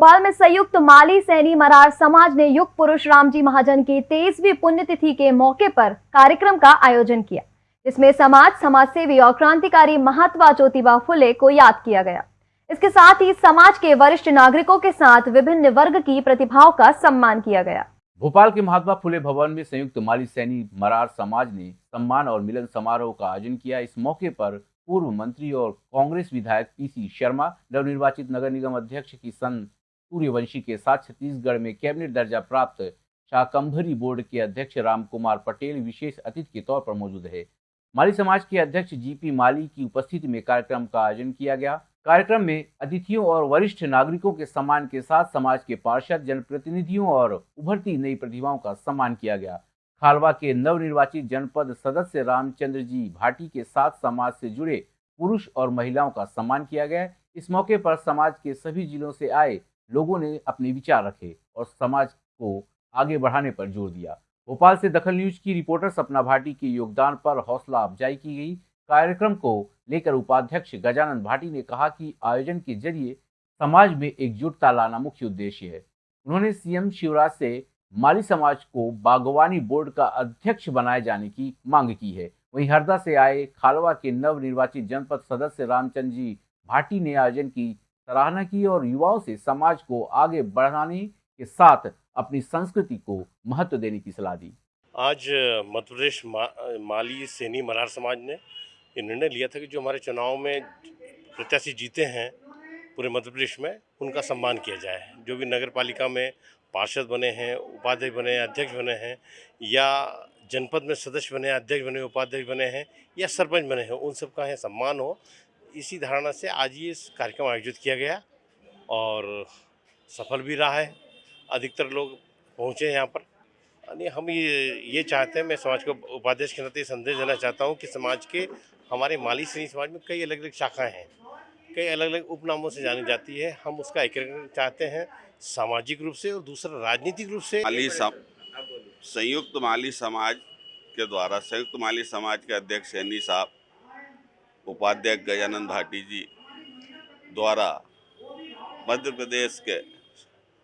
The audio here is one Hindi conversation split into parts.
भोपाल में संयुक्त माली सैनी मरार समाज ने युग पुरुष रामजी महाजन की तेईसवीं पुण्यतिथि के मौके पर कार्यक्रम का आयोजन किया, जिसमें समाज समाज सेवी और क्रांतिकारी महात्मा ज्योतिबा फुले को याद किया गया। इसके साथ ही समाज के वरिष्ठ नागरिकों के साथ विभिन्न वर्ग की प्रतिभाओं का सम्मान किया गया। भोपाल के महात्मा फुले भवन में संयुक्त माली सैनी मरार समाज ने सम्मान और मिलन समारोह का आयोजन किया। इस मौके पर पूर्व मंत्री और कांग्रेस विधायक पीसी शर्मा, नवनिर्वाचित नगर निगम अध्यक्ष किशन सूर्यवंशी के साथ छत्तीसगढ़ में कैबिनेट दर्जा प्राप्त शाकंभरी बोर्ड के अध्यक्ष राम कुमार पटेल विशेष अतिथि के तौर पर मौजूद है माली समाज के अध्यक्ष जीपी माली की उपस्थिति में कार्यक्रम का आयोजन किया गया। कार्यक्रम में अतिथियों और वरिष्ठ नागरिकों के सम्मान के साथ समाज के पार्षद, जनप्रतिनिधियों और उभरती नई प्रतिभाओं का सम्मान किया गया। खालवा के नवनिर्वाचित जनपद सदस्य रामचंद्र जी भाटी के साथ समाज से जुड़े पुरुष और महिलाओं का सम्मान किया गया। इस मौके पर समाज के सभी जिलों से आए लोगों ने अपने विचार रखे और समाज को आगे बढ़ाने पर ज़ोर दिया। भोपाल से दखल न्यूज़ की रिपोर्टर सपना भाटी के योगदान पर हौसला अफजाई की गई। कार्यक्रम को लेकर उपाध्यक्ष गजानंद भाटी ने कहा कि आयोजन के ज़रिए समाज में एकजुटता लाना मुख्य उद्देश्य है। उन्होंने सीएम शिवराज से माली समाज को बागवानी बोर्ड का अध्यक्ष बनाए जाने की मांग की है। वहीं हरदा से आए खालवा के नव निर्वाचित जनपद सदस्य रामचंद्र जी भाटी ने आयोजन की सराहना की और युवाओं से समाज को आगे बढ़ाने के साथ अपनी संस्कृति को महत्व देने की सलाह दी। आज मध्य प्रदेश मा, माली सैनी मरार समाज ने ये निर्णय लिया था कि जो हमारे चुनाव में प्रत्याशी जीते हैं पूरे मध्य प्रदेश में उनका सम्मान किया जाए। जो भी नगर पालिका में पार्षद बने हैं उपाध्यक्ष बने हैं अध्यक्ष बने हैं या जनपद में सदस्य बने हैं अध्यक्ष बने उपाध्यक्ष बने हैं या सरपंच बने हैं उन सब का है सम्मान हो। इसी धारणा से आज ये कार्यक्रम आयोजित किया गया और सफल भी रहा है। अधिकतर लोग पहुँचे हैं यहाँ पर। यानी हम ये ये चाहते हैं, मैं समाज को, उपाध्यक्ष के नाते संदेश देना चाहता हूँ कि समाज के, हमारे माली श्रेणी समाज में कई अलग अलग शाखाएँ हैं। कई अलग अलग उपनामों से जानी जाती है। हम उसका एकीकरण चाहते हैं सामाजिक रूप से और दूसरा राजनीतिक रूप से। माली संयुक्त माली समाज के द्वारा, संयुक्त माली समाज के अध्यक्ष सैनी साहब उपाध्यक्ष गजानंद भाटी जी द्वारा मध्य प्रदेश के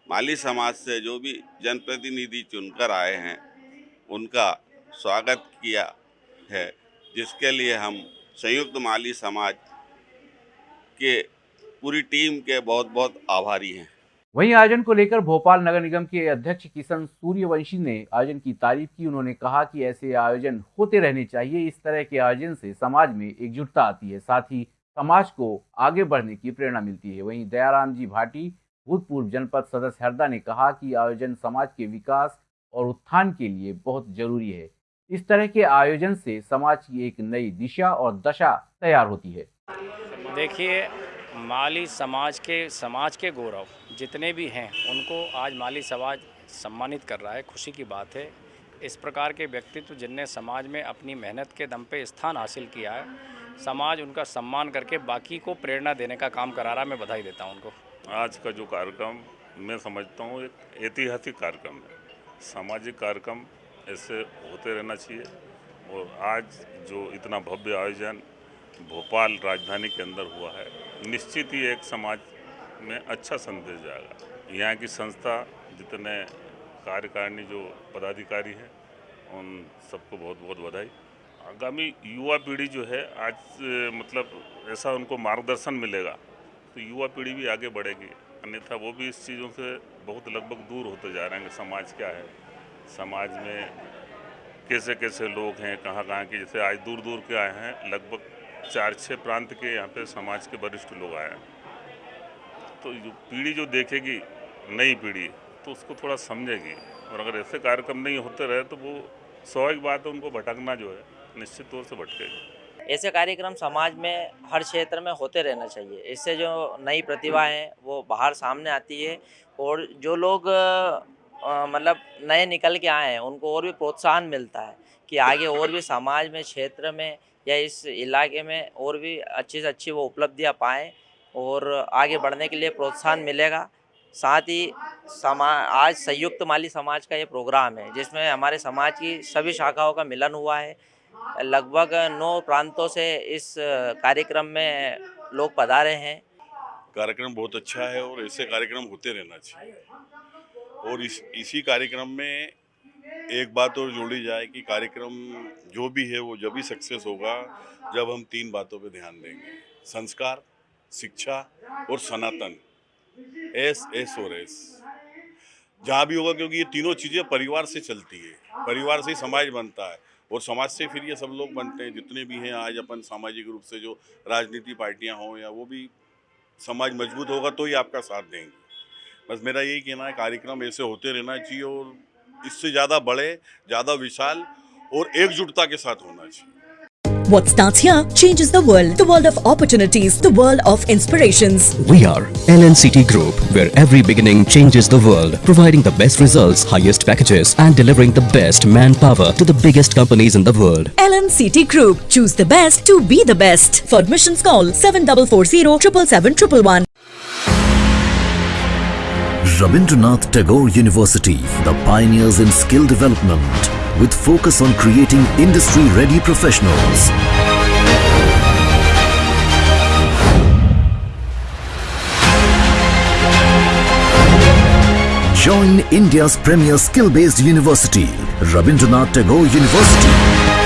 माली समाज से जो भी जनप्रतिनिधि चुनकर आए हैं, उनका स्वागत किया है, जिसके लिए हम संयुक्त माली समाज के पूरी टीम के बहुत बहुत आभारी हैं। वहीं आयोजन को लेकर भोपाल नगर निगम के अध्यक्ष किशन सूर्यवंशी ने आयोजन की तारीफ़ की। उन्होंने कहा कि ऐसे आयोजन होते रहने चाहिए। इस तरह के आयोजन से समाज में एकजुटता आती है, साथ ही समाज को आगे बढ़ने की प्रेरणा मिलती है। वहीं दयाराम जी भाटी, भूतपूर्व जनपद सदस्य हरदा ने कहा कि आयोजन समाज के विकास और उत्थान के लिए बहुत ज़रूरी है। इस तरह के आयोजन से समाज की एक नई दिशा और दशा तैयार होती है। देखिए, माली समाज के समाज के गौरव। जितने भी हैं, उनको आज माली समाज सम्मानित कर रहा है। खुशी की बात है। इस प्रकार के व्यक्तित्व जिनने समाज में अपनी मेहनत के दम पे स्थान हासिल किया है, समाज उनका सम्मान करके बाकी को प्रेरणा देने का काम करा रहा है मैं बधाई देता हूँ उनको। आज का जो कार्यक्रम, मैं समझता हूँ, एक ऐतिहासिक कार्यक्रम है। सामाजिक कार्यक्रम, ऐसे होते रहना चाहिए। और आज जो इतना भव्य आयोजन भोपाल राजधानी के अंदर हुआ है, निश्चित ही एक समाज में अच्छा संदेश जाएगा। यहाँ की संस्था जितने कार्यकारिणी जो पदाधिकारी हैं, उन सबको बहुत बहुत बधाई। आगामी युवा पीढ़ी जो है, आज मतलब ऐसा उनको मार्गदर्शन मिलेगा तो युवा पीढ़ी भी आगे बढ़ेगी। अन्यथा वो भी इस चीज़ों से बहुत लगभग दूर होते जा रहे हैं कि समाज क्या है। समाज में कैसे कैसे लोग हैं कहाँ कहाँ के, जैसे आज दूर दूर के आए हैं, लगभग चार छः प्रांत के यहाँ पे समाज के वरिष्ठ लोग आए हैं। तो जो पीढ़ी जो देखेगी, नई पीढ़ी तो उसको थोड़ा समझेगी। और अगर ऐसे कार्यक्रम नहीं होते रहे तो वो स्वाभाविक बात है, उनको भटकना जो है, निश्चित तौर से भटकेगी। ऐसे कार्यक्रम समाज में, हर क्षेत्र में होते रहना चाहिए। इससे जो नई प्रतिभा है, वो बाहर सामने आती है। और जो लोग मतलब नए निकल के आए हैं, उनको और भी प्रोत्साहन मिलता है कि आगे और भी समाज में, क्षेत्र में या इस इलाके में और भी अच्छी से अच्छी वो उपलब्धियाँ पाएँ। और आगे बढ़ने के लिए प्रोत्साहन मिलेगा। साथ ही समा, आज संयुक्त माली समाज का ये प्रोग्राम है, जिसमें हमारे समाज की सभी शाखाओं का मिलन हुआ है। लगभग नौ प्रांतों से इस कार्यक्रम में लोग पधारे हैं। कार्यक्रम बहुत अच्छा है और ऐसे कार्यक्रम होते रहना चाहिए। और इस, इसी कार्यक्रम में एक बात और जोड़ी जाए कि कार्यक्रम जो भी है वो जब भी सक्सेस होगा, जब हम तीन बातों पे ध्यान देंगे। संस्कार। शिक्षा और सनातन। एस एस और एस जहाँ भी होगा, क्योंकि ये तीनों चीज़ें परिवार से चलती है। परिवार से ही समाज बनता है और समाज से फिर ये सब लोग बनते हैं। जितने भी हैं आज अपन सामाजिक रूप से जो राजनीति पार्टियाँ हों या वो भी समाज मज़बूत होगा तो ही आपका साथ देंगे। बस मेरा यही कहना है, कार्यक्रम ऐसे होते रहना चाहिए और इससे ज़्यादा बड़े, ज़्यादा विशाल और एकजुटता के साथ होना चाहिए। What starts here changes the world. The world of opportunities, the world of inspirations. We are LNCT Group, where every beginning changes the world, providing the best results, highest packages, and delivering the best manpower to the biggest companies in the world. LNCT Group. Choose the best to be the best. For admissions call 7440 777 Rabindranath Tagore University, the pioneers in skill development, with focus on creating industry-ready professionals. Join India's premier skill-based university, Rabindranath Tagore University.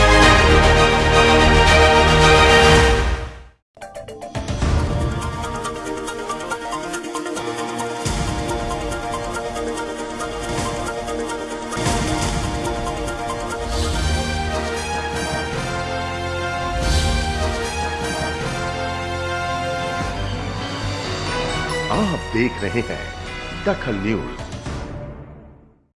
आप देख रहे हैं दखल न्यूज़।